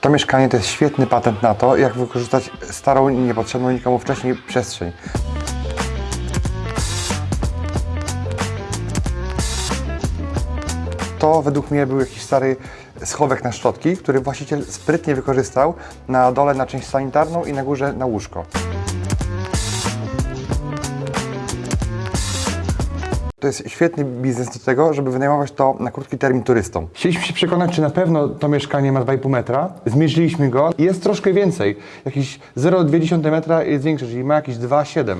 To mieszkanie to jest świetny patent na to, jak wykorzystać starą niepotrzebną nikomu wcześniej przestrzeń. To według mnie był jakiś stary schowek na szczotki, który właściciel sprytnie wykorzystał na dole na część sanitarną i na górze na łóżko. To jest świetny biznes do tego, żeby wynajmować to na krótki termin turystom. Chcieliśmy się przekonać, czy na pewno to mieszkanie ma 2,5 metra. Zmierzyliśmy go i jest troszkę więcej. Jakieś 0,2 metra jest większe, czyli ma jakieś 2,7.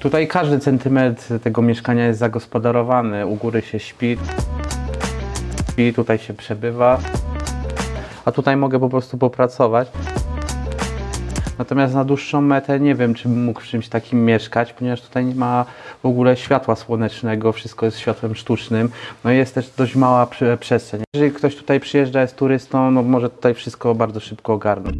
Tutaj każdy centymetr tego mieszkania jest zagospodarowany. U góry się śpi, śpi tutaj się przebywa, a tutaj mogę po prostu popracować. Natomiast na dłuższą metę nie wiem, czy mógł w czymś takim mieszkać, ponieważ tutaj nie ma w ogóle światła słonecznego, wszystko jest światłem sztucznym. No i jest też dość mała prze- przestrzeń. Jeżeli ktoś tutaj przyjeżdża, jest turystą, no może tutaj wszystko bardzo szybko ogarnąć.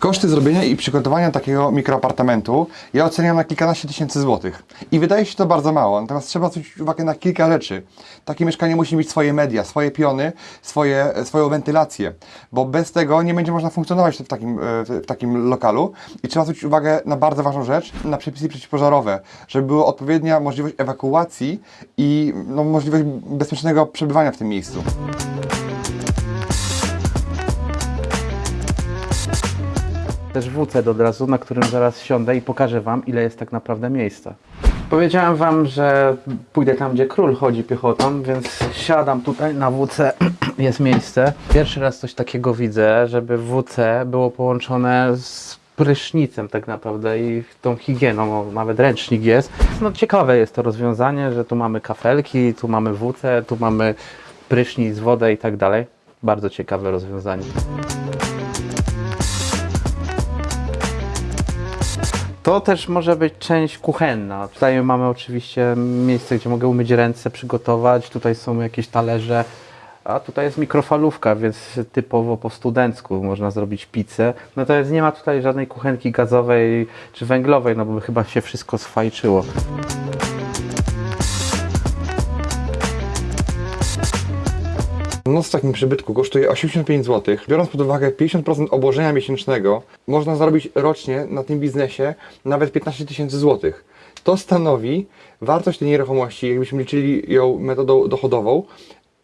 Koszty zrobienia i przygotowania takiego mikroapartamentu ja oceniam na kilkanaście tysięcy złotych. I wydaje się to bardzo mało, natomiast trzeba zwrócić uwagę na kilka rzeczy. Takie mieszkanie musi mieć swoje media, swoje piony, swoje, swoją wentylację, bo bez tego nie będzie można funkcjonować w takim, e, w takim lokalu. I trzeba zwrócić uwagę na bardzo ważną rzecz, na przepisy przeciwpożarowe, żeby była odpowiednia możliwość ewakuacji i no, możliwość bezpiecznego przebywania w tym miejscu. Też WC od razu, na którym zaraz siądę i pokażę Wam, ile jest tak naprawdę miejsca. Powiedziałem Wam, że pójdę tam, gdzie król chodzi piechotą, więc siadam tutaj na WC, jest miejsce. Pierwszy raz coś takiego widzę, żeby WC było połączone z prysznicem tak naprawdę i tą higieną, nawet ręcznik jest. No ciekawe jest to rozwiązanie, że tu mamy kafelki, tu mamy WC, tu mamy prysznic, wodę i tak dalej. Bardzo ciekawe rozwiązanie. To też może być część kuchenna. Tutaj mamy oczywiście miejsce, gdzie mogę umyć ręce, przygotować. Tutaj są jakieś talerze. A tutaj jest mikrofalówka, więc typowo po studencku można zrobić pizzę. Natomiast nie ma tutaj żadnej kuchenki gazowej czy węglowej, no bo by chyba się wszystko sfajczyło. Noc w takim przybytku kosztuje 85 zł. Biorąc pod uwagę 50% obłożenia miesięcznego, można zarobić rocznie na tym biznesie nawet 15 tysięcy złotych. To stanowi wartość tej nieruchomości, jakbyśmy liczyli ją metodą dochodową,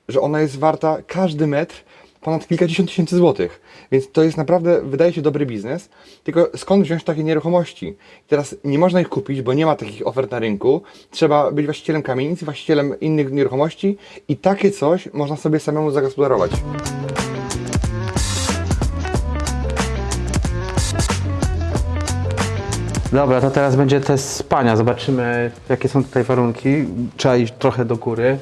że ona jest warta każdy metr ponad kilkadziesiąt tysięcy złotych. Więc to jest naprawdę, wydaje się, dobry biznes. Tylko skąd wziąć takie nieruchomości? I teraz nie można ich kupić, bo nie ma takich ofert na rynku. Trzeba być właścicielem kamienicy, właścicielem innych nieruchomości i takie coś można sobie samemu zagospodarować. Dobra, to teraz będzie test spania. Zobaczymy, jakie są tutaj warunki. Trzeba iść trochę do góry.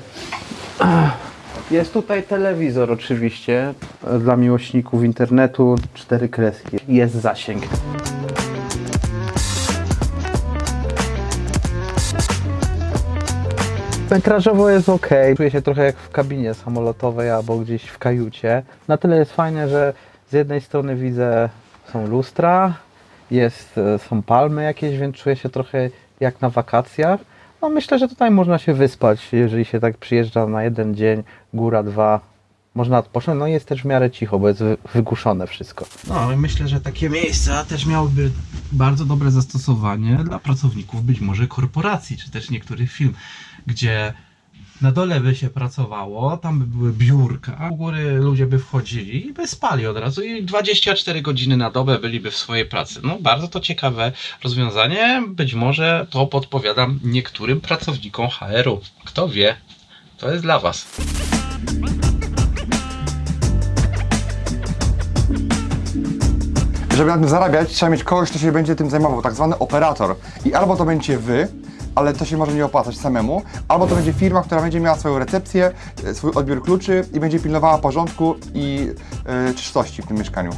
Jest tutaj telewizor oczywiście dla miłośników internetu, cztery kreski. Jest zasięg. Metrażowo jest ok. Czuję się trochę jak w kabinie samolotowej albo gdzieś w kajucie. Na tyle jest fajnie, że z jednej strony widzę są lustra, jest, e, są palmy jakieś, więc czuję się trochę jak na wakacjach. No myślę, że tutaj można się wyspać, jeżeli się tak przyjeżdża na jeden dzień, góra dwa, można odpocząć. No jest też w miarę cicho, bo jest wy- wygłuszone wszystko. No i myślę, że takie miejsca też miałyby bardzo dobre zastosowanie dla pracowników być może korporacji, czy też niektórych firm, gdzie na dole by się pracowało, tam by były biurka, u góry ludzie by wchodzili i by spali od razu i 24 godziny na dobę byliby w swojej pracy. No bardzo to ciekawe rozwiązanie, być może to podpowiadam niektórym pracownikom HR-u. Kto wie, to jest dla Was. Żeby na tym zarabiać, trzeba mieć kogoś, kto się będzie tym zajmował, tak zwany operator. I albo to będzie wy, ale to się może nie opłacać samemu, albo to będzie firma, która będzie miała swoją recepcję, e, swój odbiór kluczy i będzie pilnowała porządku i e, czystości w tym mieszkaniu.